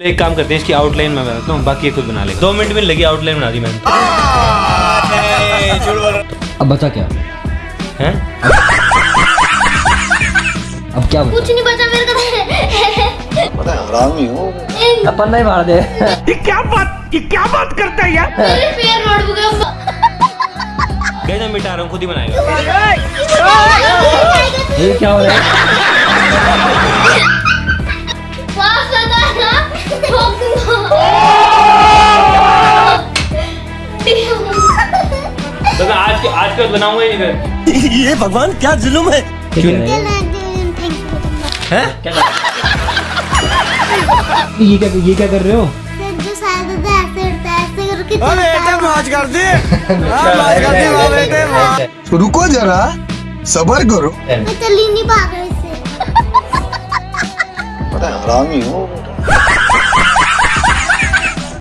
एक काम करते हैं इसकी आउटलाइन मैं बनाता हूँ बाकी खुद बना लेगा। दो मिनट में लगी आउटलाइन बना दी मैंने। अब बचा क्या? हैं? अब क्या कुछ नहीं बचा मेरे को बड़ा हरामी हो अपन नहीं मार दे। ये क्या बात ये क्या बात करता है यार? मेरे पैर गए मैं मिटा रहा हूँ खुद ही बनाएगा। ये क्या हो रहा है? तो मैं आज के आज के बनाऊँगा ही नहीं ये भगवान क्या जुलुम है? क्या है हैं? क्या ये क्या ये क्या कर रहे हो? जो शायद होता है ऐसे ऐसे करके बेटे कर दे। हाँ, मौज कर दे वाह बेटे वाह रुको जरा सबर करो। मैं चल ही नहीं पा रही इससे बड़ा हरामी हो।